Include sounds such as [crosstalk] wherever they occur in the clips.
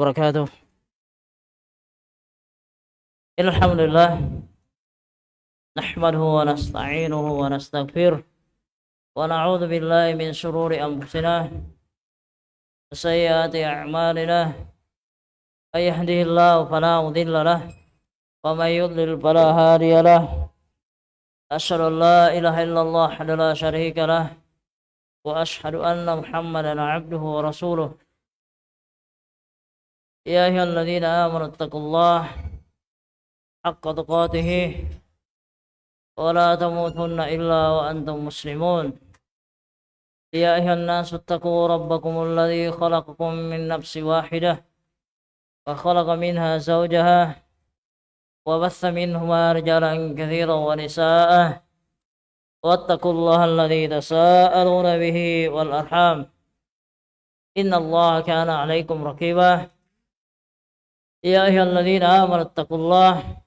وبركاته. إن الحمد لله نحمده ونستعينه ونستغفره ونعوذ بالله من شرور أنفسنا وسيئات أعمالنا. من يهده الله فلا مضل له ومن يضلل فلا هادي له. أشهد أن لا إله إلا الله وحده لا شريك له وأشهد أن محمدا عبده ورسوله. يا أيها الذين آمنوا اتقوا الله حق تقاته ولا تموتن إلا وأنتم مسلمون. يا أيها الناس اتقوا ربكم الذي خلقكم من نفس واحدة وخلق منها زوجها وبث منهما رجالا كثيرا ونساء واتقوا الله الذي تساءلون به والأرحام. إن الله كان عليكم رقيبا. يا أيها الذين آمنوا اتقوا الله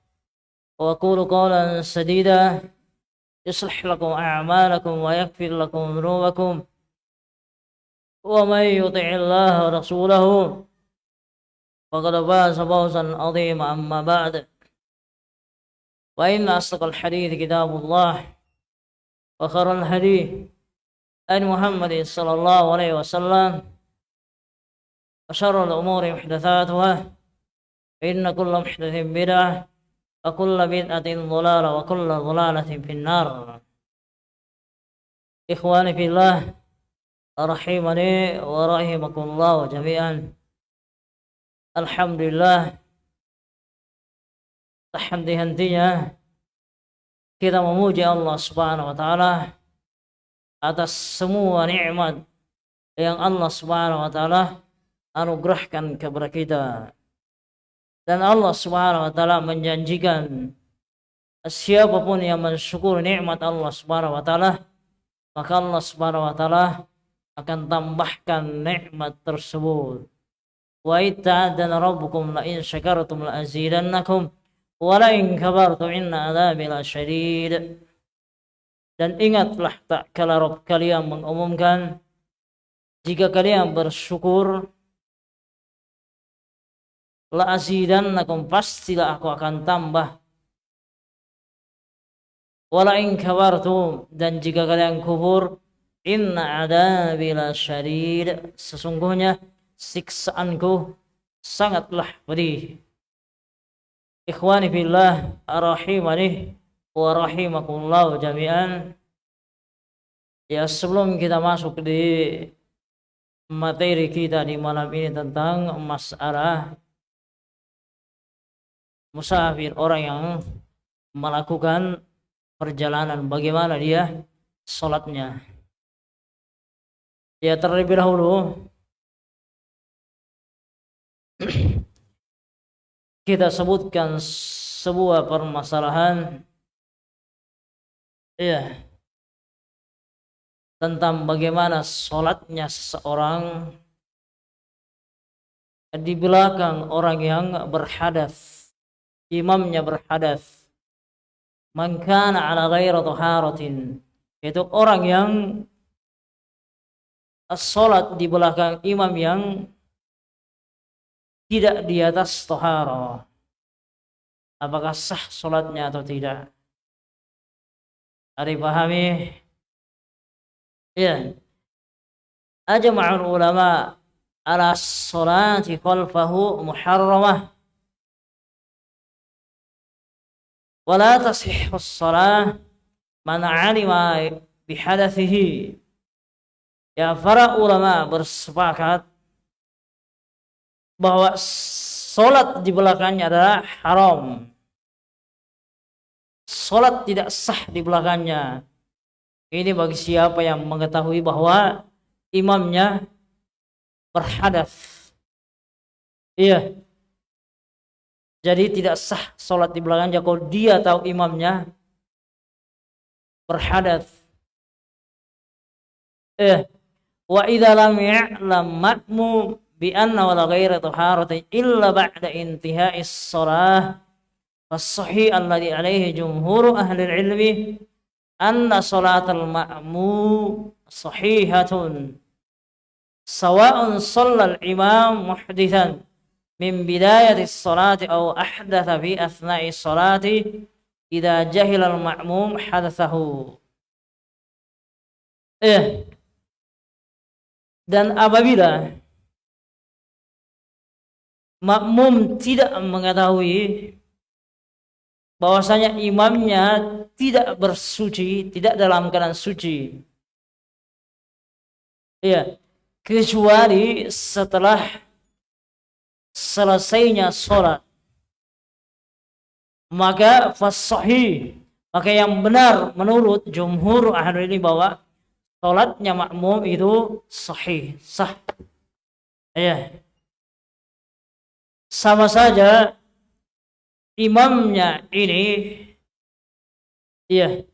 وقولوا قولا سديدا. يصلح لكم أعمالكم ويغفر لكم ذنوبكم. ومن يطع الله ورسوله فقد فاز فوزا عظيما. أما بعد وإن أصدق الحديث كتاب الله وخير الهدي أن محمد صلى الله عليه وسلم. وشر الأمور محدثاتها. إن كل محدث بدعة وكل بدعة ضلالة وكل ضلالة في النار إخواني في الله رحمني ورحمكم الله جميعا الحمد لله henti-hentinya kita memuji Allah Subhanahu wa taala atas semua nikmat yang Allah Subhanahu wa taala anugerahkan kepada kita. Dan Allah Subhanahu wa taala menjanjikan siapa pun yang mensyukur nikmat Allah Subhanahu wa taala maka Allah Subhanahu wa taala akan tambahkan nikmat tersebut. Wa itta'adana rabbukum la in syakartum la azidannakum wa la in kabartum inna adzabi lasyadid. Dan ingatlah tak kala Rabb kalian mengumumkan jika kalian bersyukur la azidannakum pastilah aku akan tambah. Wala in dan jika kalian kufur inna adabi lasyadid sesungguhnya siksaanku sangatlah pedih. Ikhwani fillah arahimani wa rahimakumullah jami'an. Ya sebelum kita masuk di materi kita di malam ini tentang masalah musafir orang yang melakukan perjalanan. Bagaimana dia sholatnya? Ya terlebih dahulu. [clears throat] Kita sebutkan sebuah permasalahan ya tentang bagaimana sholatnya seseorang. Di belakang orang yang berhadas imamnya berhadas. Man kana ala ghairi taharatin. Itu orang yang sholat di belakang imam yang tidak di atas tohara apakah sah sholatnya atau tidak? Ada pahami? Ya ajma'ul ulama ala sholati khalfahu muharramah wala tasihus shalah man 'alima bihadathihi ya para ulama bersepakat bahwa sholat di belakangnya adalah haram. Sholat tidak sah di belakangnya. Ini bagi siapa yang mengetahui bahwa imamnya berhadath iya. Jadi tidak sah sholat di belakangnya kalau dia tahu imamnya berhadat. Eh, wa idza lam ya'lam bi anna wala ghaira taharatin illa ba'da intihai shalah fas-sahih alladhi alaihi jumhur ahli ilmi anna salatal ma'mum sahihatun sawa'un shalla imam muhdithan min bidayati salati aw ahdatha fi asna'i salati idza jahila al-ma'mum hadatsahu eh. Dan apabila makmum tidak mengetahui bahwasanya imamnya tidak bersuci, tidak dalam keadaan suci. Ya, kecuali setelah selesainya sholat. Maka fasahi, maka yang benar menurut jumhur ahli ini bahwa sholatnya makmum itu sahih, sah. Ya. Sama saja imamnya ini iya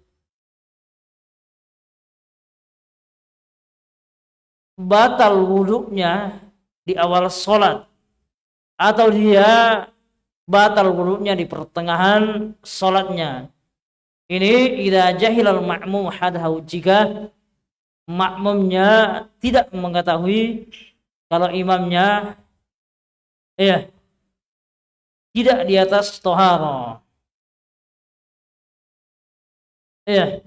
batal wudhunya di awal sholat atau dia batal wudhunya di pertengahan sholatnya ini idza jahilal ma'mum hadahu jika makmumnya tidak mengetahui kalau imamnya iya tidak di atas toharo. Ya,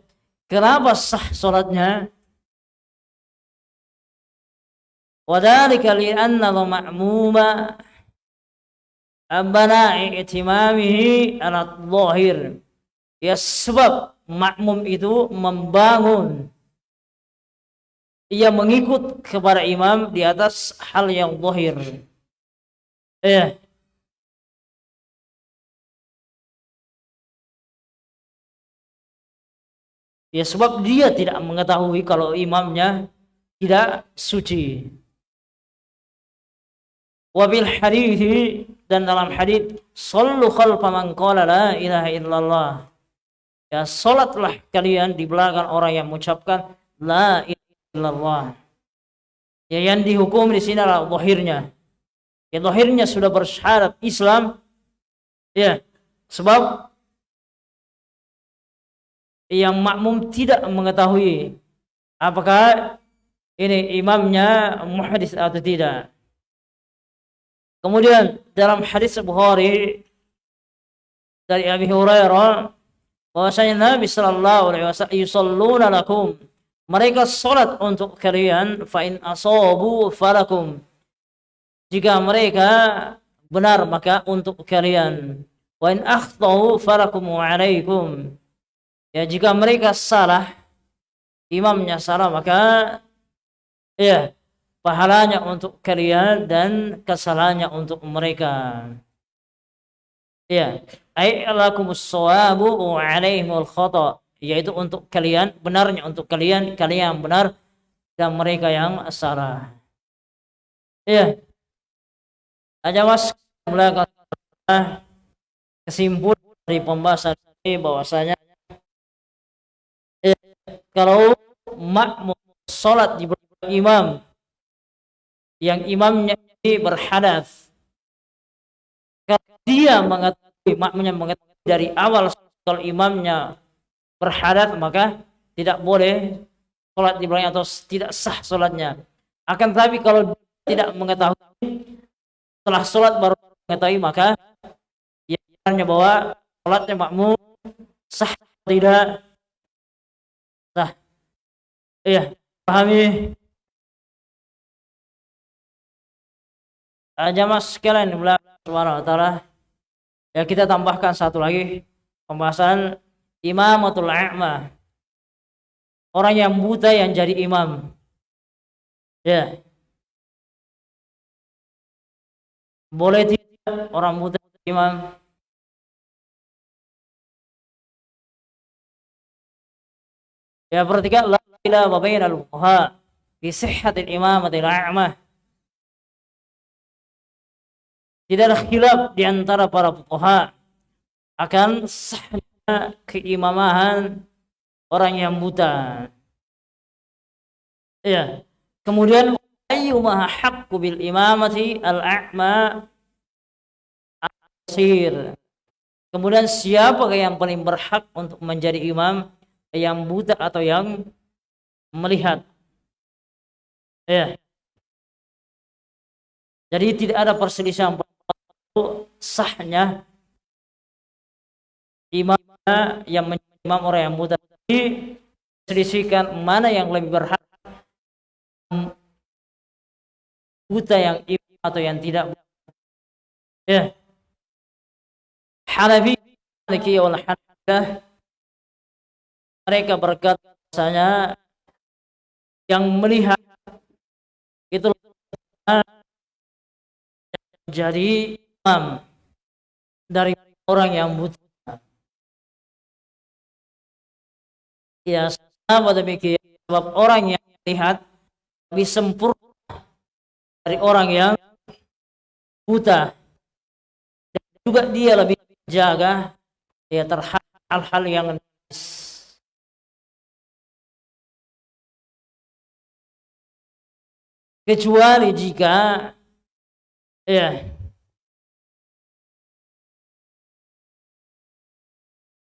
kenapa sah sholatnya? Wadhalika li'anna ma'muma abana i'timamihi ala dhahir. Ya sebab makmum itu membangun ia mengikut kepada imam di atas hal yang zahir. Ya. Ya sebab dia tidak mengetahui kalau imamnya tidak suci. Wabil hadithi dan dalam hadith sallu khalfa man qala la ilaha illallah. Ya salatlah kalian di belakang orang yang mengucapkan la ilaha illallah. Ya yang dihukum di sini adalah zahirnya. Ya zahirnya sudah bersyarat Islam. Ya sebab yang makmum tidak mengetahui apakah ini imamnya muhadis atau tidak. Kemudian dalam hadis Bukhari dari Abi Hurairah bahwasanya Nabi sallallahu alaihi wasallam yusalluna lakum. Mereka salat untuk kalian fa in asabu falakum. Jika mereka benar maka untuk kalian. Wa in akhtau falakum wa alaikum. Ya jika mereka salah, imamnya salah maka ya pahalanya untuk kalian dan kesalahannya untuk mereka. Ya, ai alakumus shawabu wa alaihimul khata, yaitu untuk kalian benarnya untuk kalian kalian yang benar dan mereka yang salah. Ya. Aja mas mulai kesimpulan dari pembahasan ini bahwasanya kalau makmum sholat di imam yang imamnya ini berhadas. Kalau dia mengetahui makmumnya mengetahui dari awal kalau imamnya berhadas maka tidak boleh sholat di belakang atau tidak sah sholatnya. Akan tetapi kalau tidak mengetahui setelah sholat baru mengetahui maka ya bahwa sholatnya makmum sah tidak. Nah, iya, pahami. Aja mas sekalian wa ta'ala. Ya kita tambahkan satu lagi pembahasan imamatul a'ma. Orang yang buta yang jadi imam. Ya. Boleh tidak orang buta imam? Ya perhatikan la ilaha bainal fuqaha fi sihhatil imamatil a'mah. Tidak ada khilaf di antara para fuqaha akan sahnya keimamahan orang yang buta. Ya. Kemudian ayyuma haqqu bil imamati al-a'ma asir. Kemudian siapa yang paling berhak untuk menjadi imam yang buta atau yang melihat. Ya. Jadi tidak ada perselisihan sahnya. Imam yang imam orang yang buta diselisihkan mana yang lebih berhak. Buta yang imam atau yang tidak ya. Hanafi Maliki wal Hanafilah mereka berkata bahasanya yang melihat itu. Jadi imam dari orang yang buta. Ya, sama demikian sebab orang yang melihat lebih sempurna dari orang yang buta. Dan juga dia lebih jaga ya terhadap hal-hal yang kecuali jika ya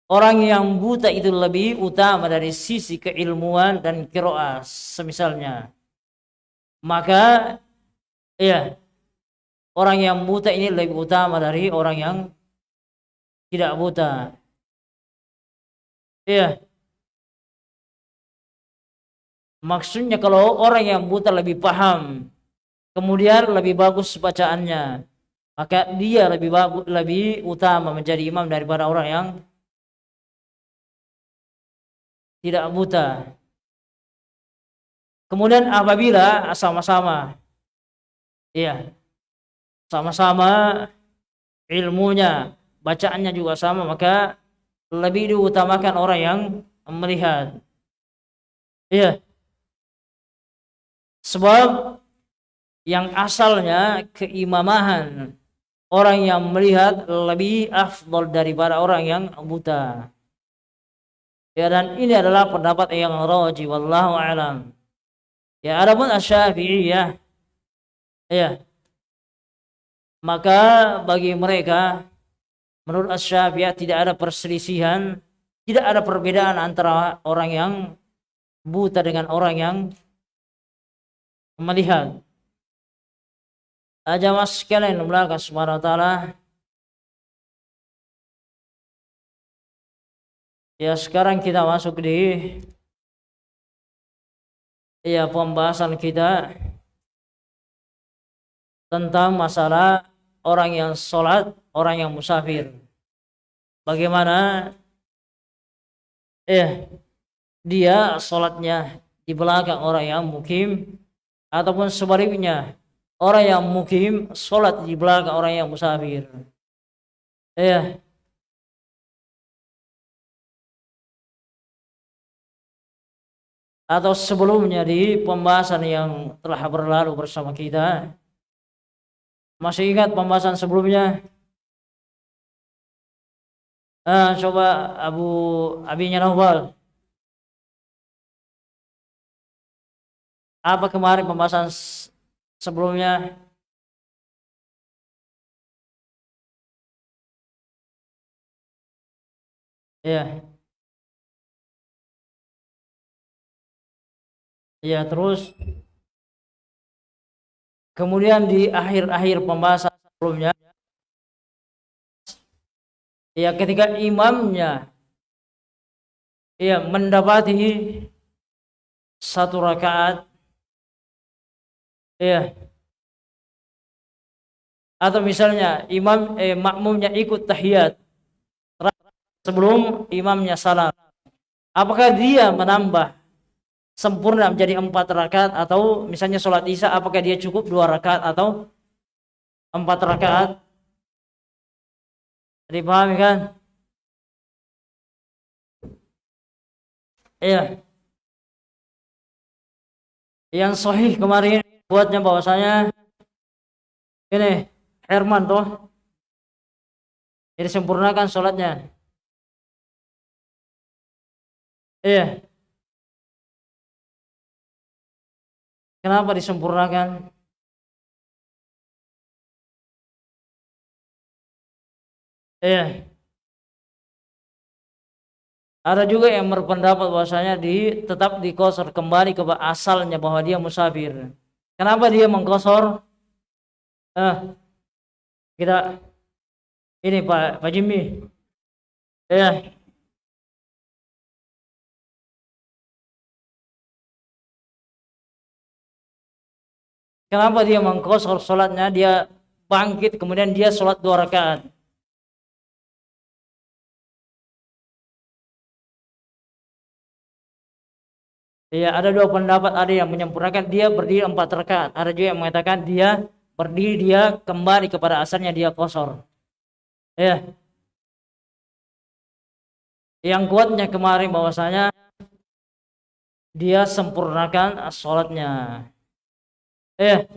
orang yang buta itu lebih utama dari sisi keilmuan dan kiroah semisalnya. Maka ya orang yang buta ini lebih utama dari orang yang tidak buta. Ya. Maksudnya kalau orang yang buta lebih paham, kemudian lebih bagus bacaannya, maka dia lebih bagus, lebih utama menjadi imam daripada orang yang tidak buta. Kemudian apabila sama-sama, iya, sama-sama ilmunya, bacaannya juga sama, maka lebih diutamakan orang yang melihat. Iya. Sebab yang asalnya keimamahan orang yang melihat lebih afdol daripada orang yang buta. Ya dan ini adalah pendapat yang raji wallahu alam. Ya adapun asy ya. Ya. Maka bagi mereka menurut asy tidak ada perselisihan, tidak ada perbedaan antara orang yang buta dengan orang yang melihat aja mas sekalian subhanahu wa ta'ala ya sekarang kita masuk di ya pembahasan kita tentang masalah orang yang sholat, orang yang musafir. Bagaimana eh dia sholatnya di belakang orang yang mukim ataupun sebaliknya orang yang mukim sholat di belakang orang yang musafir ya atau sebelumnya di pembahasan yang telah berlalu bersama kita masih ingat pembahasan sebelumnya ah, coba Abu Abinya Nawal Apa kemarin pembahasan sebelumnya? Ya. Ya, terus kemudian di akhir-akhir pembahasan sebelumnya ya ketika imamnya ya mendapati satu rakaat Iya. Atau misalnya imam eh, makmumnya ikut tahiyat sebelum imamnya salam. Apakah dia menambah sempurna menjadi empat rakaat atau misalnya sholat isya apakah dia cukup dua rakaat atau empat rakaat? Dipahami kan? Iya. Yang sahih kemarin buatnya bahwasanya ini Herman tuh jadi sempurnakan sholatnya iya kenapa disempurnakan iya ada juga yang berpendapat bahwasanya di tetap dikosor kembali ke asalnya bahwa dia musafir Kenapa dia mengkosor? Eh, kita Ini Pak Pak Jimmy. Ya. Kenapa dia mengkosor sholatnya? Dia bangkit kemudian dia sholat dua rakaat. Ya, ada dua pendapat. Ada yang menyempurnakan dia berdiri empat rakaat. Ada juga yang mengatakan dia berdiri dia kembali kepada asalnya dia kosor. Ya. Yang kuatnya kemarin bahwasanya dia sempurnakan sholatnya. Ya.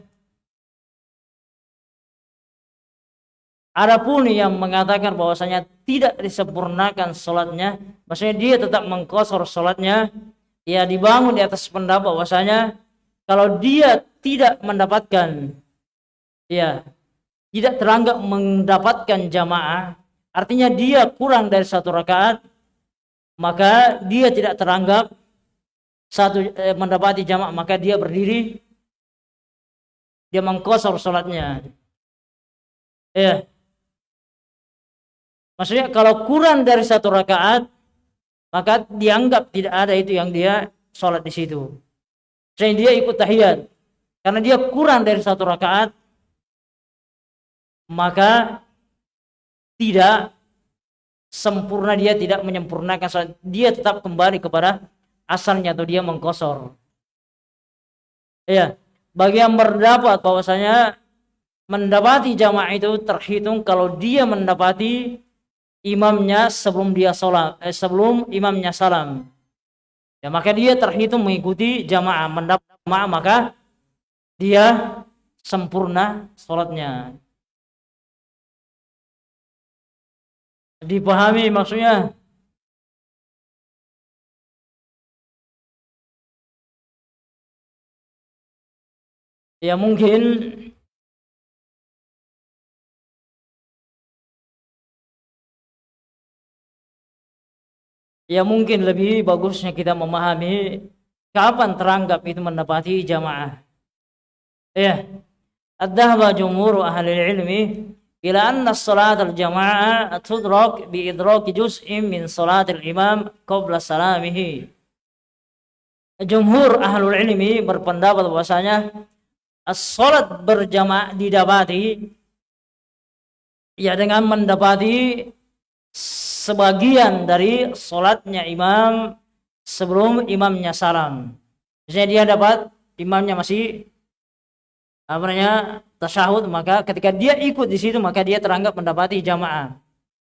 Adapun yang mengatakan bahwasanya tidak disempurnakan sholatnya, maksudnya dia tetap mengkosor sholatnya, ya dibangun di atas pendapat bahwasanya kalau dia tidak mendapatkan ya tidak teranggap mendapatkan jamaah artinya dia kurang dari satu rakaat maka dia tidak teranggap satu eh, mendapati jamaah maka dia berdiri dia mengkosor sholatnya ya maksudnya kalau kurang dari satu rakaat maka dianggap tidak ada itu yang dia sholat di situ. Sehingga dia ikut tahiyat. Karena dia kurang dari satu rakaat, maka tidak sempurna dia tidak menyempurnakan sholat. Dia tetap kembali kepada asalnya atau dia mengkosor. Ya, bagi yang berdapat bahwasanya mendapati jamaah itu terhitung kalau dia mendapati imamnya sebelum dia sholat, eh, sebelum imamnya salam. Ya, maka dia terhitung mengikuti jamaah, mendapat jamaah maka dia sempurna sholatnya. Dipahami maksudnya? Ya mungkin ya mungkin lebih bagusnya kita memahami kapan teranggap itu mendapati jamaah. Ya. Ad-dhahaba jumhur ahli ilmi ila anna salat al-jamaah tudrak bi idrak juz'in min salat al-imam qabla salamihi. Jumhur ahlul ilmi berpendapat bahwasanya as-salat berjamaah didapati ya dengan mendapati sebagian dari sholatnya imam sebelum imamnya salam. Misalnya dia dapat imamnya masih apa namanya tasyahud maka ketika dia ikut di situ maka dia teranggap mendapati jamaah.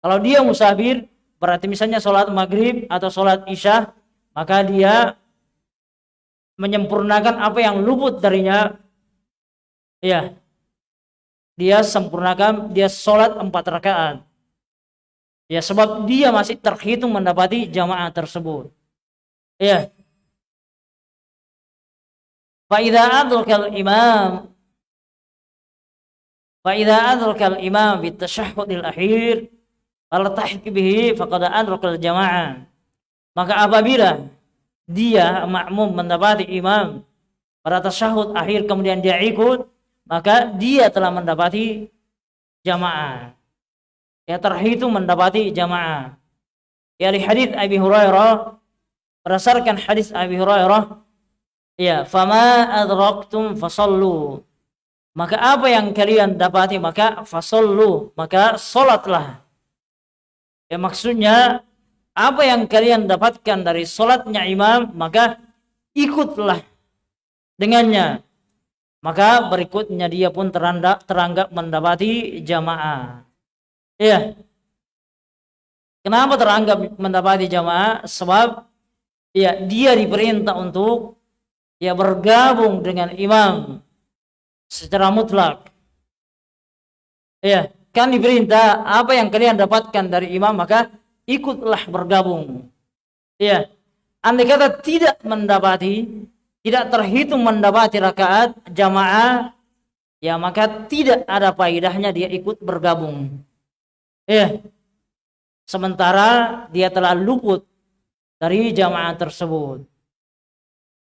Kalau dia musafir berarti misalnya sholat maghrib atau sholat isya maka dia menyempurnakan apa yang luput darinya ya dia sempurnakan dia sholat empat rakaat Ya sebab dia masih terhitung mendapati jamaah tersebut. Ya. Fa idza adrakal imam Fa idza adrakal imam bi tasyahhudil akhir fala tahik bihi faqad adrakal jamaah. Maka apabila dia makmum mendapati imam pada tasyahud akhir kemudian dia ikut maka dia telah mendapati jamaah. Ya terhitung mendapati jamaah. Ya di hadis Abi Hurairah berdasarkan hadis Abi Hurairah ya fama adraktum fasallu. Maka apa yang kalian dapati? Maka fasallu maka salatlah. Ya maksudnya apa yang kalian dapatkan dari salatnya imam maka ikutlah dengannya maka berikutnya dia pun teranggap, teranggap mendapati jamaah Iya. Kenapa teranggap mendapati jamaah? Sebab ya dia diperintah untuk ya bergabung dengan imam secara mutlak. Ya, kan diperintah apa yang kalian dapatkan dari imam maka ikutlah bergabung. Ya. Andai kata tidak mendapati, tidak terhitung mendapati rakaat jamaah, ya maka tidak ada faedahnya dia ikut bergabung. Ya. Sementara dia telah luput dari jamaah tersebut.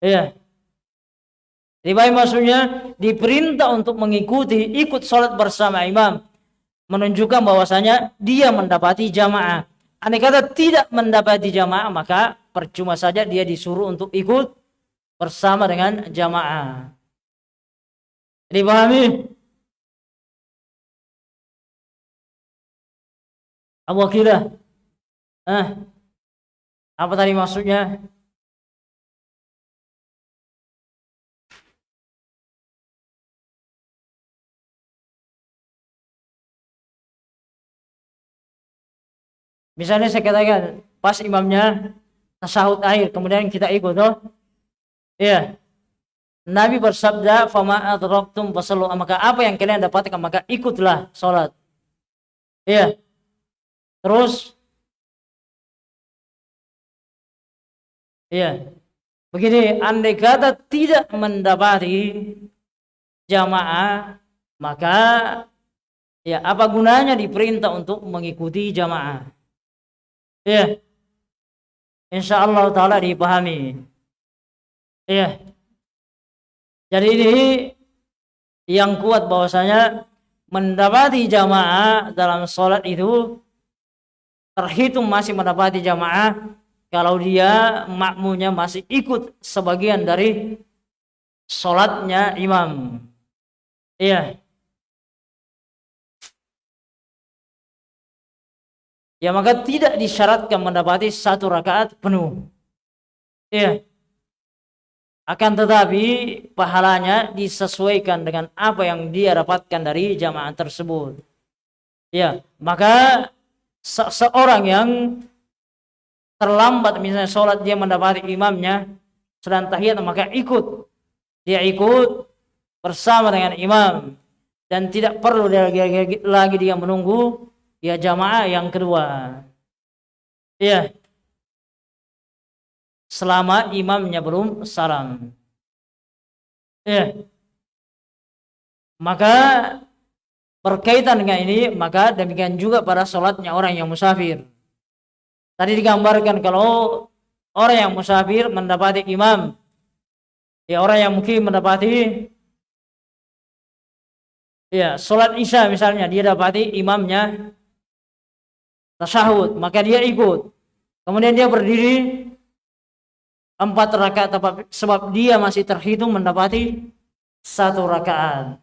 Ya. Jadi maksudnya diperintah untuk mengikuti ikut sholat bersama imam. menunjukkan bahwasanya dia mendapati jamaah. Andai kata tidak mendapati jamaah, maka percuma saja dia disuruh untuk ikut bersama dengan jamaah. Dipahami? Abu Akilah. Eh, apa tadi maksudnya? Misalnya saya katakan pas imamnya tasahud akhir kemudian kita ikut toh. Iya. Nabi bersabda, "Fama adraktum fasallu." Maka apa yang kalian dapatkan maka ikutlah salat. Iya. Terus Iya. Begini, andai kata tidak mendapati jamaah, maka ya apa gunanya diperintah untuk mengikuti jamaah? Iya. Insya Allah Ta'ala dipahami. Iya. Jadi ini yang kuat bahwasanya mendapati jamaah dalam sholat itu terhitung masih mendapati jamaah kalau dia makmunya masih ikut sebagian dari sholatnya imam. Iya. ya maka tidak disyaratkan mendapati satu rakaat penuh. Ya. Akan tetapi pahalanya disesuaikan dengan apa yang dia dapatkan dari jamaah tersebut. Ya, maka se seorang yang terlambat misalnya sholat dia mendapati imamnya sedang tahiyat maka ikut dia ikut bersama dengan imam dan tidak perlu lagi, lagi dia menunggu ya jamaah yang kedua. Ya. Selama imamnya belum salam. Ya. Maka berkaitan dengan ini, maka demikian juga pada sholatnya orang yang musafir. Tadi digambarkan kalau orang yang musafir mendapati imam, ya orang yang mungkin mendapati ya sholat isya misalnya dia dapati imamnya tasyahud, maka dia ikut. Kemudian dia berdiri empat rakaat sebab dia masih terhitung mendapati satu rakaat.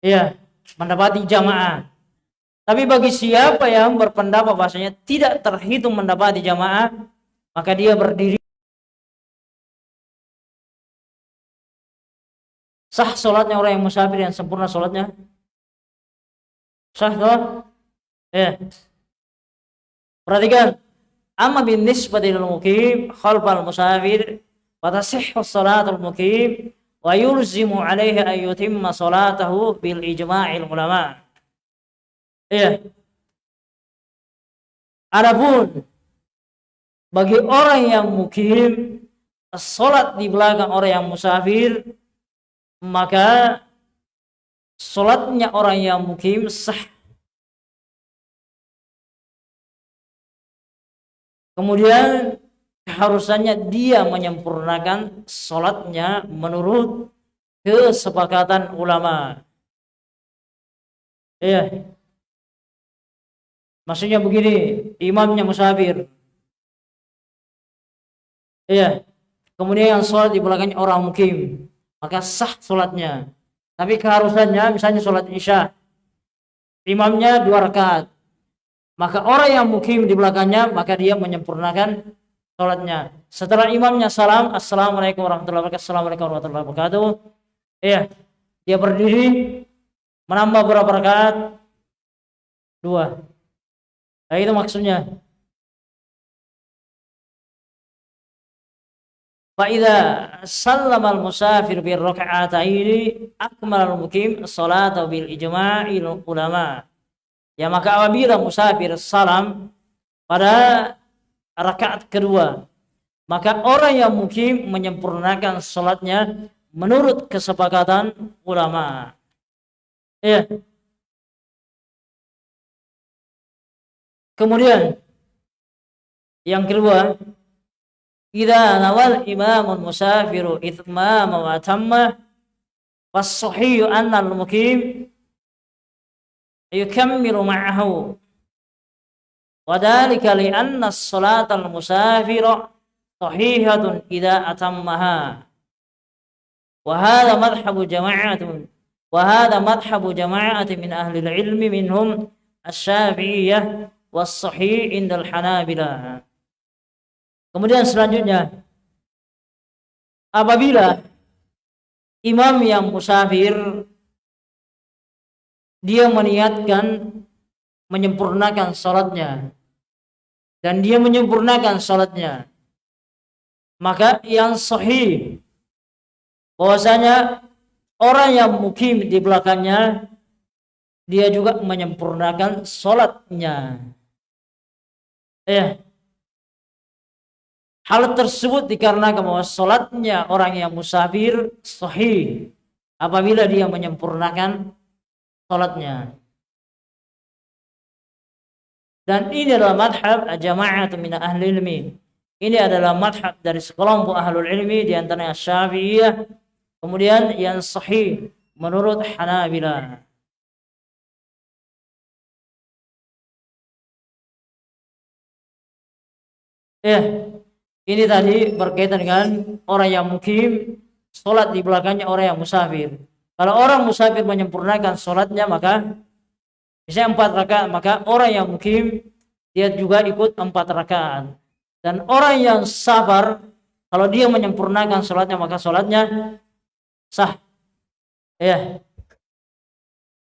Ya, mendapati jamaah. Tapi bagi siapa yang berpendapat bahasanya tidak terhitung mendapati jamaah, maka dia berdiri sah sholatnya orang yang musafir yang sempurna sholatnya sah toh ya Perhatikan. Amma bin nisbati lil mukim khalfal musafir wa tasihhu salatul mukim wa yulzimu alaihi an yutimma salatahu bil ijma'il ulama. Iya. Adapun bagi orang yang mukim salat di belakang orang yang musafir maka salatnya orang yang mukim sah Kemudian keharusannya dia menyempurnakan sholatnya menurut kesepakatan ulama. Iya. Maksudnya begini, imamnya musafir. Iya. Kemudian yang sholat di belakangnya orang mukim. Maka sah sholatnya. Tapi keharusannya misalnya sholat isya. Imamnya dua rakaat maka orang yang mukim di belakangnya maka dia menyempurnakan sholatnya. Setelah imamnya salam assalamualaikum warahmatullahi wabarakatuh. Assalamualaikum warahmatullahi wabarakatuh. Iya dia berdiri menambah berapa rakaat? Dua. Nah itu maksudnya. Sallam al-musafir bil raka'ataini akmal al-mukim salatu bil ijma'il ulama' Ya maka apabila musafir salam pada rakaat kedua, maka orang yang mukim menyempurnakan salatnya menurut kesepakatan ulama. Ya. Kemudian yang kedua, idza nawal imamun musafiru ithmama wa tamma was anna al-mukim yukammilu ma'ahu وذلك لأن الصلاة المسافر صحيحة إذا أتمها وهذا مذهب جماعة وهذا مذهب جماعة من أهل العلم منهم الشافعية والصحيح عند الحنابلة Kemudian selanjutnya apabila imam yang musafir dia meniatkan menyempurnakan sholatnya dan dia menyempurnakan sholatnya maka yang sahih bahwasanya orang yang mukim di belakangnya dia juga menyempurnakan sholatnya eh hal tersebut dikarenakan bahwa sholatnya orang yang musafir sahih. Apabila dia menyempurnakan sholatnya dan ini adalah madhab jamaah min ahli ilmi. Ini adalah madhab dari sekelompok ahlul ilmi di antaranya Syafi'iyah, kemudian yang sahih menurut Hanabilah. Ya, ini tadi berkaitan dengan orang yang mukim, sholat di belakangnya orang yang musafir. Kalau orang musafir menyempurnakan sholatnya maka Misalnya empat rakaat, maka orang yang mukim dia juga ikut empat rakaat. Dan orang yang sabar, kalau dia menyempurnakan sholatnya, maka sholatnya sah. Ya.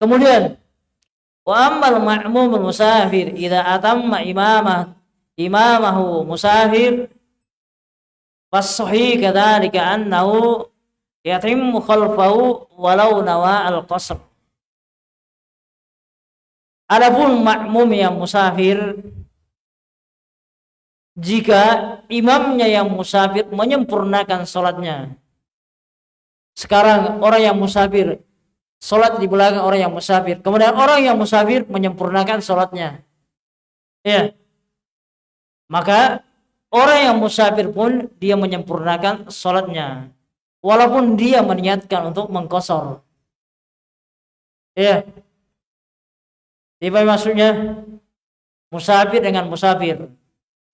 Kemudian, wa ammal ma'mumul musafir idza atamma imamah imamahu musafir fasahi kadzalika annahu yatimmu khalfahu walau nawa al-qasr. Adapun makmum yang musafir jika imamnya yang musafir menyempurnakan sholatnya sekarang orang yang musafir sholat di belakang orang yang musafir. Kemudian orang yang musafir menyempurnakan sholatnya ya. Maka orang yang musafir pun dia menyempurnakan sholatnya walaupun dia meniatkan untuk mengkosor ya apa maksudnya? Musafir dengan musafir.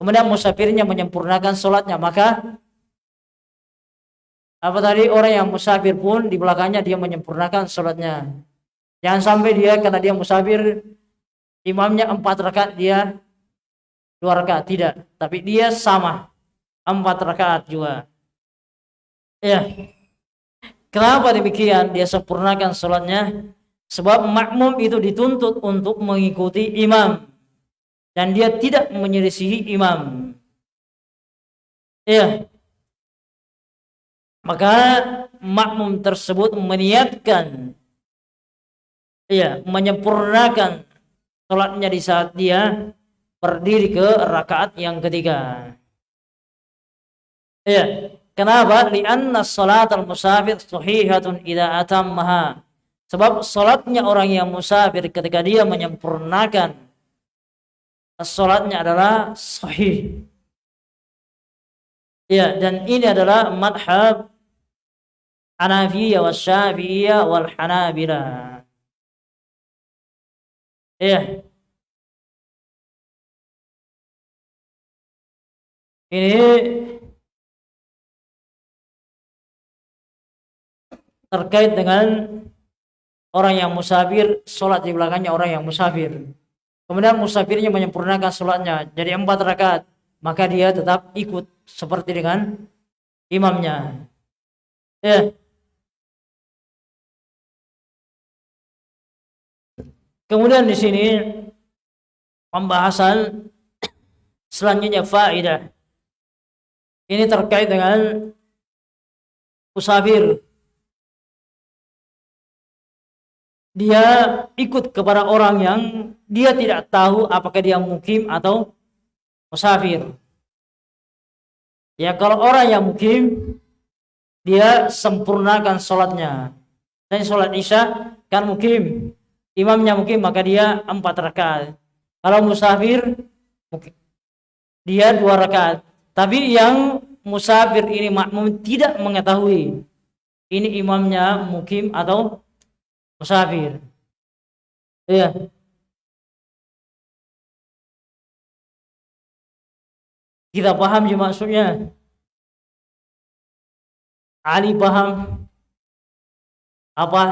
Kemudian musafirnya menyempurnakan sholatnya. Maka apa tadi orang yang musafir pun di belakangnya dia menyempurnakan sholatnya. Jangan sampai dia karena dia musafir imamnya empat rakaat dia dua rakaat tidak, tapi dia sama empat rakaat juga. Ya, kenapa demikian? Dia sempurnakan sholatnya Sebab makmum itu dituntut untuk mengikuti imam dan dia tidak menyelisihi imam. Ya. Maka makmum tersebut meniatkan ya, menyempurnakan sholatnya di saat dia berdiri ke rakaat yang ketiga. Ya, kenapa? Lianna salat al-musafir sahihatun idza atammaha Sebab sholatnya orang yang musafir ketika dia menyempurnakan sholatnya adalah sahih. Ya, dan ini adalah madhab Hanafiyah wa Syafi'iyah wal Hanabilah. Ya. Ini terkait dengan orang yang musafir sholat di belakangnya orang yang musafir. Kemudian musafirnya menyempurnakan sholatnya jadi empat rakaat maka dia tetap ikut seperti dengan imamnya. Ya. Kemudian di sini pembahasan selanjutnya faidah ini terkait dengan musafir dia ikut kepada orang yang dia tidak tahu apakah dia mukim atau musafir. Ya kalau orang yang mukim dia sempurnakan sholatnya. Dan sholat isya kan mukim. Imamnya mukim maka dia empat rakaat. Kalau musafir dia dua rakaat. Tapi yang musafir ini makmum tidak mengetahui ini imamnya mukim atau musafir. Iya. Kita paham sih maksudnya. Ali paham. Apa?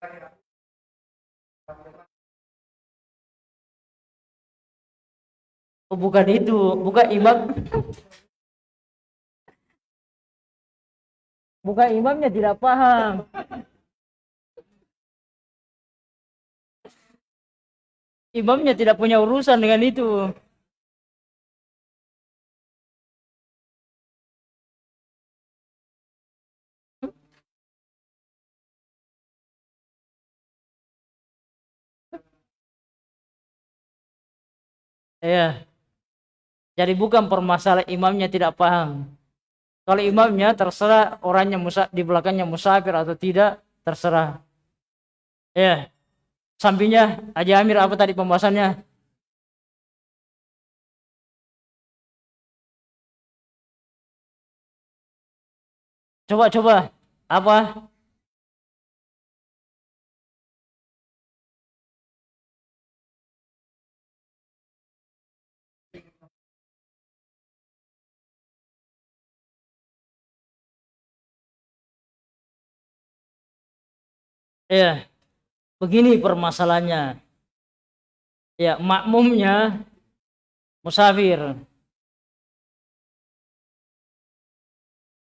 Gracias. Oh, bukan itu, bukan imam. Bukan imamnya tidak paham. Imamnya tidak punya urusan dengan itu. Ya. Jadi bukan permasalahan imamnya tidak paham. Kalau imamnya terserah orangnya musa, di belakangnya musafir atau tidak, terserah. Ya. Sampingnya Haji Amir apa tadi pembahasannya? Coba coba apa? Ya, begini permasalahannya. Ya, makmumnya musafir.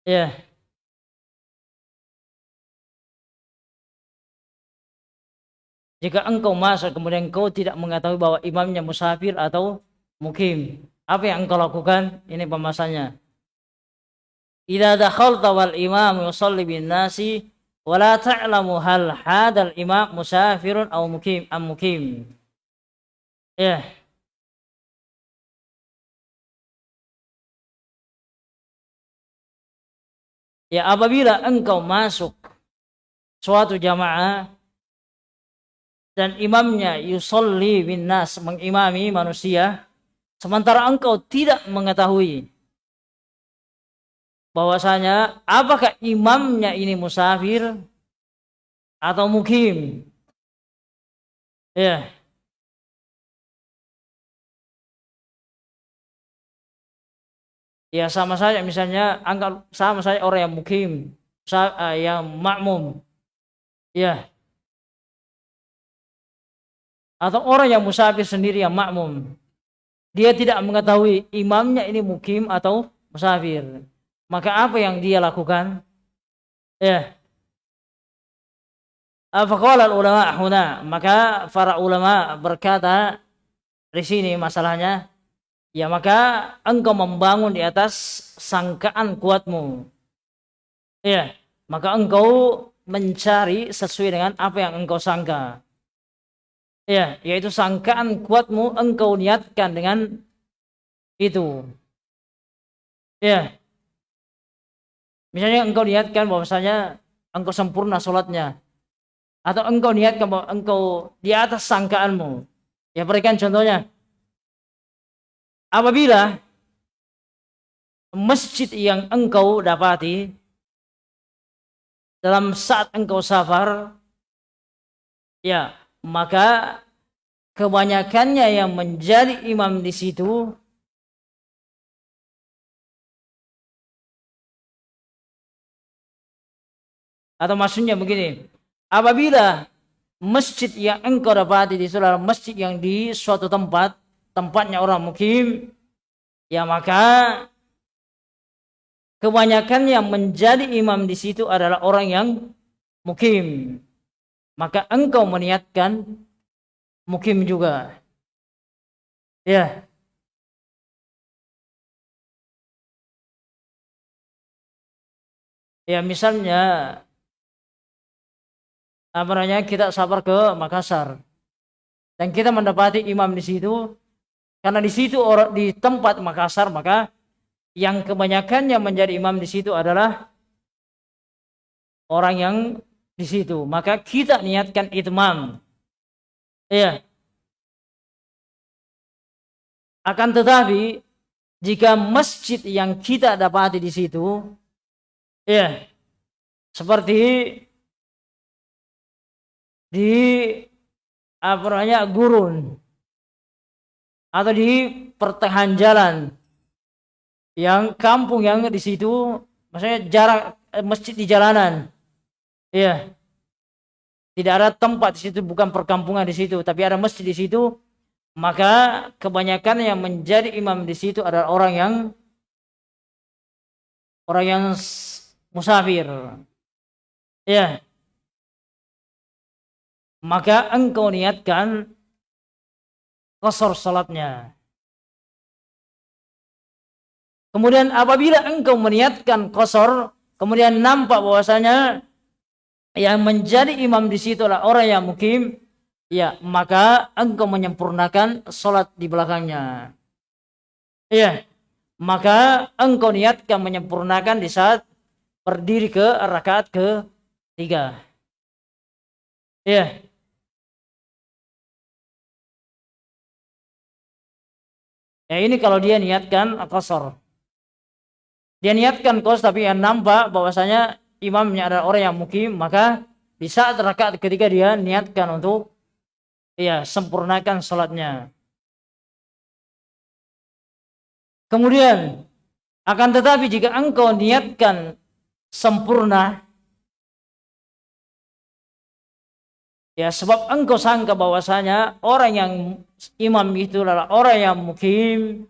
Ya. Jika engkau masuk kemudian engkau tidak mengetahui bahwa imamnya musafir atau mukim, apa yang engkau lakukan? Ini pemasannya. Idza dakhalta wal imam yusalli bin nasi wala ta'lamu hal hadal imam musafirun aw mukim am mukim. Ya. Ya apabila engkau masuk suatu jamaah dan imamnya yusolli bin nas mengimami manusia sementara engkau tidak mengetahui bahwasanya apakah imamnya ini musafir atau mukim? Ya. Ya sama saja misalnya anggap sama saja orang yang mukim eh, yang makmum. Ya. Atau orang yang musafir sendiri yang makmum. Dia tidak mengetahui imamnya ini mukim atau musafir maka apa yang dia lakukan? Ya. Faqala ulama huna, maka para ulama berkata di sini masalahnya ya maka engkau membangun di atas sangkaan kuatmu. Ya, maka engkau mencari sesuai dengan apa yang engkau sangka. Ya, yaitu sangkaan kuatmu engkau niatkan dengan itu. Ya, Misalnya engkau niatkan bahwasanya engkau sempurna sholatnya. Atau engkau niatkan bahwa engkau di atas sangkaanmu. Ya berikan contohnya. Apabila masjid yang engkau dapati dalam saat engkau safar ya maka kebanyakannya yang menjadi imam di situ Atau maksudnya begini, apabila masjid yang engkau dapati di saudara masjid yang di suatu tempat, tempatnya orang mukim, ya maka kebanyakan yang menjadi imam di situ adalah orang yang mukim. Maka engkau meniatkan mukim juga. Ya. Ya misalnya apa namanya kita sabar ke Makassar. Dan kita mendapati imam di situ karena di situ orang di tempat Makassar maka yang kebanyakannya menjadi imam di situ adalah orang yang di situ. Maka kita niatkan itmam. Iya. Akan tetapi jika masjid yang kita dapati di situ ya seperti di apa namanya gurun. Atau di pertengahan jalan. Yang kampung yang di situ maksudnya jarak eh, masjid di jalanan. Iya. Tidak ada tempat di situ bukan perkampungan di situ. Tapi ada masjid di situ. Maka kebanyakan yang menjadi imam di situ adalah orang yang orang yang musafir. Ya maka engkau niatkan kosor salatnya. Kemudian apabila engkau meniatkan kosor kemudian nampak bahwasanya yang menjadi imam di situ adalah orang yang mukim ya maka engkau menyempurnakan sholat di belakangnya. Ya maka engkau niatkan menyempurnakan di saat berdiri ke rakaat ke tiga ya ya ini kalau dia niatkan kosor dia niatkan kos tapi yang nampak bahwasanya imamnya adalah orang yang mukim maka di saat rakaat ketiga dia niatkan untuk ya sempurnakan sholatnya kemudian akan tetapi jika engkau niatkan sempurna ya sebab engkau sangka bahwasanya orang yang imam itu adalah orang yang mukim.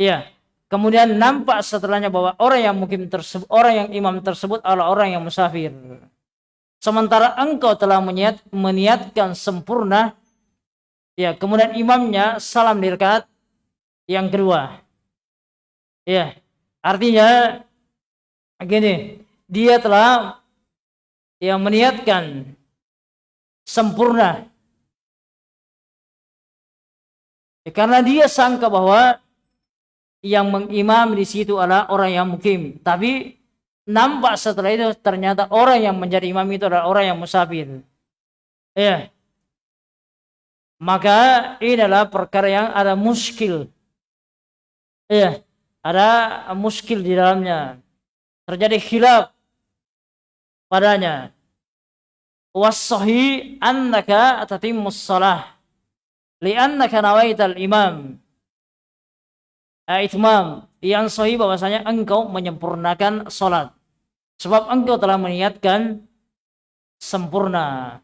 Ya kemudian nampak setelahnya bahwa orang yang mukim tersebut orang yang imam tersebut adalah orang yang musafir. Sementara engkau telah meniat, meniatkan sempurna, ya kemudian imamnya salam di rakaat yang kedua. Ya, artinya gini, dia telah yang meniatkan sempurna. Ya, karena dia sangka bahwa yang mengimam di situ adalah orang yang mukim, tapi nampak setelah itu ternyata orang yang menjadi imam itu adalah orang yang musafir. Ya. Maka ini adalah perkara yang ada muskil. Ya, ada muskil di dalamnya. Terjadi khilaf padanya. Wasahi annaka tatimmus salah. Li'annaka nawaital imam. Itmam. Yang sahih bahwasanya engkau menyempurnakan salat. Sebab engkau telah meniatkan sempurna.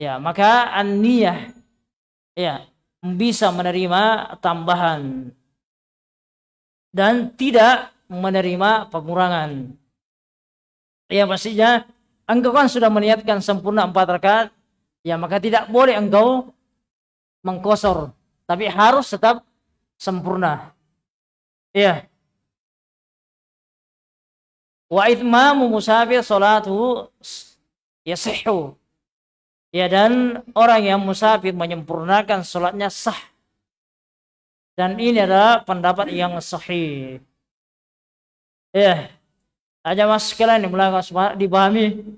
Ya, maka an-niyah ya bisa menerima tambahan dan tidak menerima pengurangan. Ya pastinya engkau kan sudah meniatkan sempurna empat rakaat, ya maka tidak boleh engkau mengkosor, tapi harus tetap sempurna. Ya, wa itmamu musafir salatu yasihu ya dan orang yang musafir menyempurnakan salatnya sah. Dan ini adalah pendapat yang sahih. Ya aja mas sekalian belakang dipahami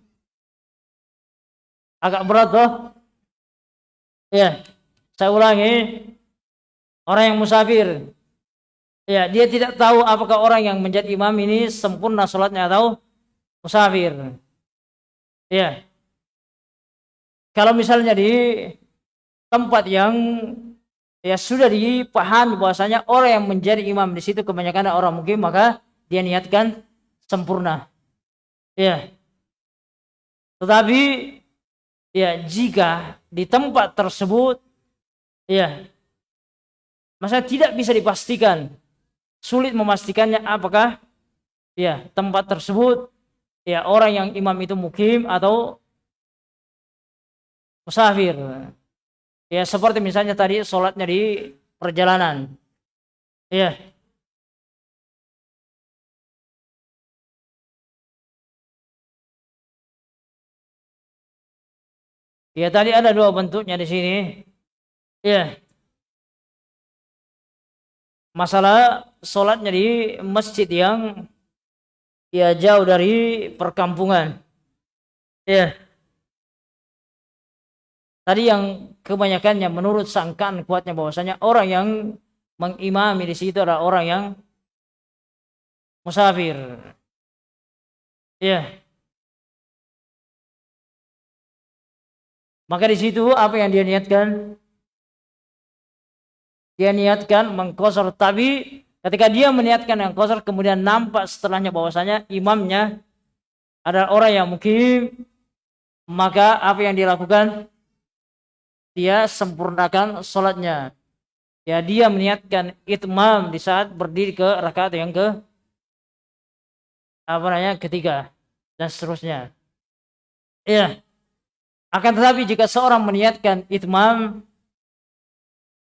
agak berat toh ya saya ulangi orang yang musafir Ya, dia tidak tahu apakah orang yang menjadi imam ini sempurna sholatnya atau musafir. Ya. Kalau misalnya di tempat yang ya sudah dipahami bahwasanya orang yang menjadi imam di situ kebanyakan orang mungkin maka dia niatkan sempurna. Ya. Tetapi ya jika di tempat tersebut ya masa tidak bisa dipastikan sulit memastikannya apakah ya tempat tersebut ya orang yang imam itu mukim atau musafir. Ya seperti misalnya tadi sholatnya di perjalanan. Ya. Ya tadi ada dua bentuknya di sini. Ya masalah sholatnya di masjid yang ya jauh dari perkampungan. Ya. Tadi yang kebanyakannya menurut sangkaan kuatnya bahwasanya orang yang mengimami di situ adalah orang yang musafir. Ya. Maka di situ apa yang dia niatkan? Dia niatkan mengkosor tapi ketika dia meniatkan yang kosor kemudian nampak setelahnya bahwasanya imamnya adalah orang yang mungkin maka apa yang dilakukan dia sempurnakan sholatnya. Ya dia meniatkan itmam di saat berdiri ke rakaat yang ke apa namanya ketiga dan seterusnya. Ya akan tetapi jika seorang meniatkan itmam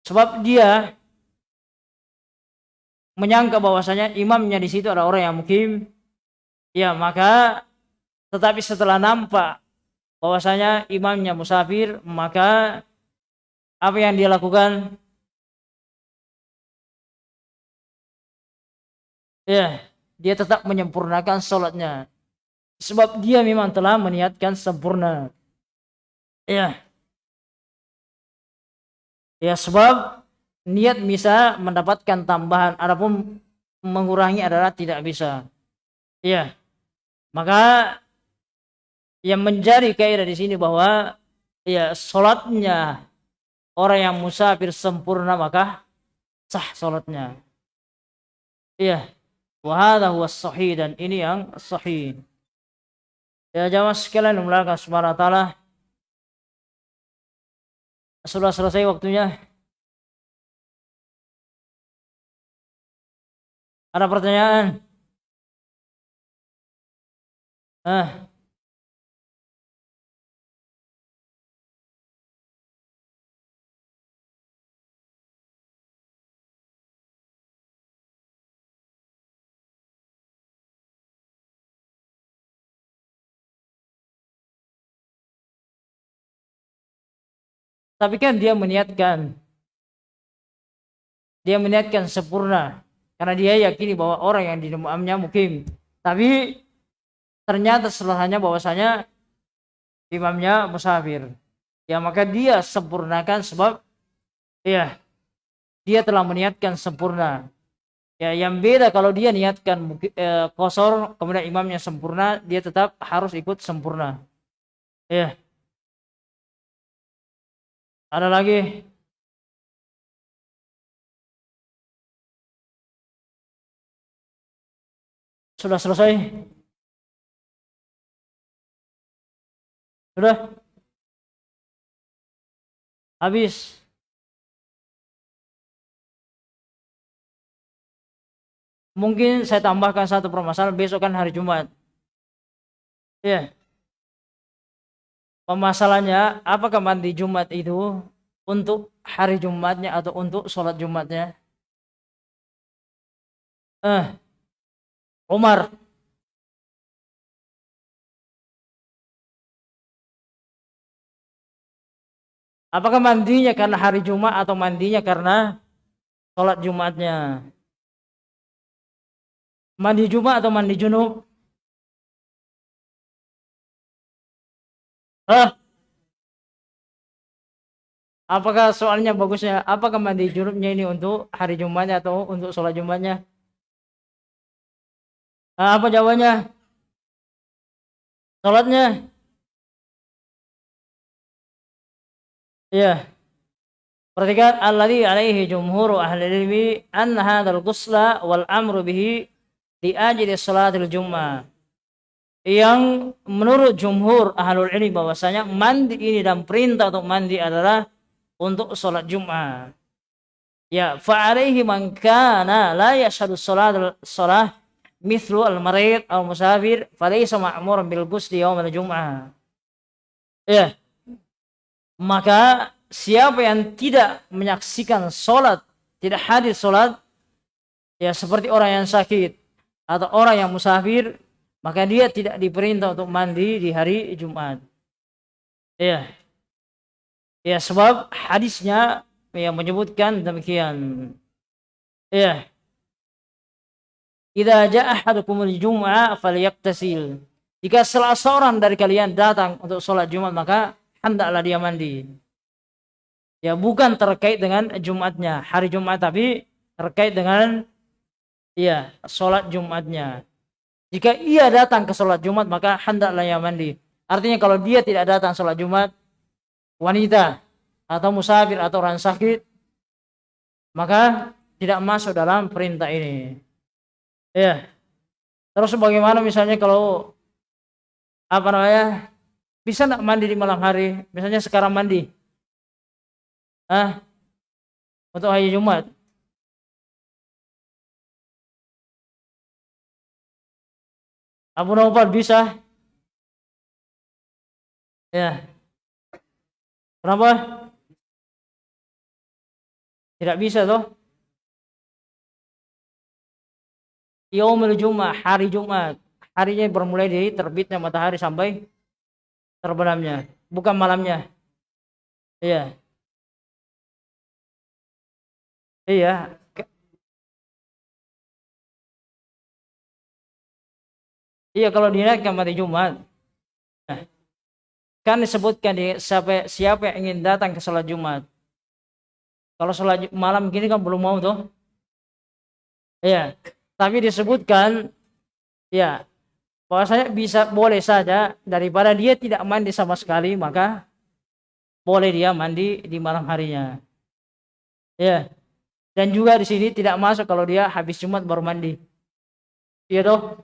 sebab dia menyangka bahwasanya imamnya di situ adalah orang yang mukim ya maka tetapi setelah nampak bahwasanya imamnya musafir maka apa yang dia lakukan? Ya dia tetap menyempurnakan sholatnya sebab dia memang telah meniatkan sempurna ya ya sebab niat bisa mendapatkan tambahan adapun mengurangi adalah tidak bisa ya maka yang menjadi kaidah di sini bahwa ya sholatnya orang yang musafir sempurna maka sah sholatnya iya Wahada huwa dan ini yang sahih. Ya jamaah sekalian dimulakan subhanahu wa ta'ala. Sudah selesai waktunya. Ada pertanyaan? Ah. Tapi kan dia meniatkan. Dia meniatkan sempurna. Karena dia yakini bahwa orang yang di imamnya mukim. Tapi ternyata setelahnya bahwasanya imamnya musafir. Ya maka dia sempurnakan sebab ya dia telah meniatkan sempurna. Ya yang beda kalau dia niatkan eh, kosor kemudian imamnya sempurna, dia tetap harus ikut sempurna. Ya. Ada lagi? Sudah selesai? Sudah? Habis? Mungkin saya tambahkan satu permasalahan besok kan hari Jumat. Ya. Yeah. Pemasalannya, apakah mandi Jumat itu untuk hari Jumatnya atau untuk sholat Jumatnya? Eh, Umar. Apakah mandinya karena hari Jumat atau mandinya karena sholat Jumatnya? Mandi Jumat atau mandi junub? Hah? Apakah soalnya bagusnya? Apakah mandi junubnya ini untuk hari Jumatnya atau untuk sholat Jumatnya? Nah, apa jawabannya? Sholatnya? Iya. Perhatikan alladhi alaihi jumhur ahli ilmi an hadzal ghusla wal amru bihi li ajli salatil jum'ah yang menurut jumhur ahlul ilmi bahwasanya mandi ini dan perintah untuk mandi adalah untuk sholat Jumat. Ya, fa'alaihi man kana la yashhadu sholat sholat mithlu al-marid al musafir falaysa ma'muran bil ghusli yawm al-jum'ah. Ya. Maka siapa yang tidak menyaksikan sholat, tidak hadir sholat, ya seperti orang yang sakit atau orang yang musafir, maka dia tidak diperintah untuk mandi di hari Jumat. Ya. Ya, sebab hadisnya yang menyebutkan demikian. Ya. Idza jaa ahadukumul jum'ah falyaktasil. Jika salah seorang dari kalian datang untuk sholat Jumat maka hendaklah dia mandi. Ya bukan terkait dengan Jumatnya, hari Jumat tapi terkait dengan iya sholat Jumatnya. Jika ia datang ke sholat Jumat maka hendaklah ia mandi. Artinya kalau dia tidak datang sholat Jumat, wanita atau musafir atau orang sakit, maka tidak masuk dalam perintah ini. Ya. Terus bagaimana misalnya kalau apa namanya bisa nak mandi di malam hari? Misalnya sekarang mandi, ah untuk hari Jumat Abu Naufal bisa? Ya. Kenapa? Tidak bisa toh? Yaumul Jumat, hari Jumat. Harinya bermulai dari terbitnya matahari sampai terbenamnya, bukan malamnya. Iya. Iya, Iya kalau dinaikkan pada Jumat. Nah, kan disebutkan di siapa, siapa yang ingin datang ke sholat Jumat. Kalau sholat malam gini kan belum mau tuh. Iya. Tapi disebutkan ya bahwasanya bisa boleh saja daripada dia tidak mandi sama sekali maka boleh dia mandi di malam harinya. Ya. Dan juga di sini tidak masuk kalau dia habis Jumat baru mandi. Iya toh?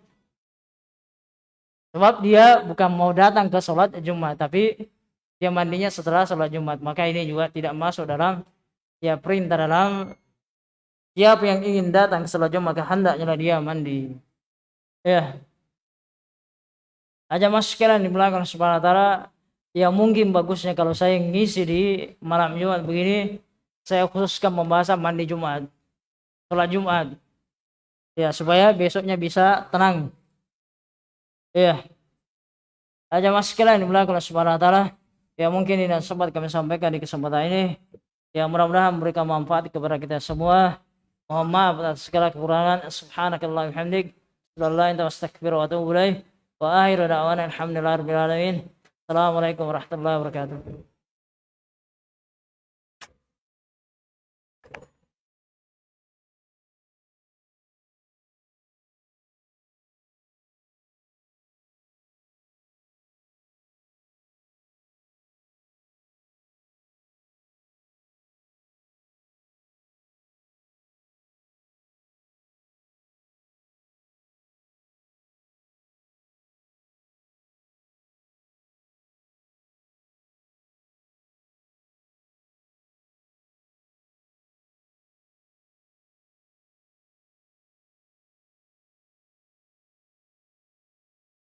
Sebab dia bukan mau datang ke sholat Jumat, tapi dia mandinya setelah sholat Jumat. Maka ini juga tidak masuk dalam ya perintah dalam siapa yang ingin datang ke sholat Jumat, maka hendaknya dia mandi. Ya. Aja mas sekalian di belakang subhanahu ta'ala yang mungkin bagusnya kalau saya ngisi di malam Jumat begini saya khususkan membahas mandi Jumat sholat Jumat ya supaya besoknya bisa tenang Iya. Aja mas sekalian dimulai oleh subhanahu wa ta'ala. Ya mungkin ini sempat kami sampaikan di kesempatan ini. Ya mudah-mudahan memberikan manfaat kepada kita semua. Mohon maaf atas segala kekurangan. Subhanakallah hamdik. Wa. Wa. Assalamualaikum warahmatullahi wabarakatuh.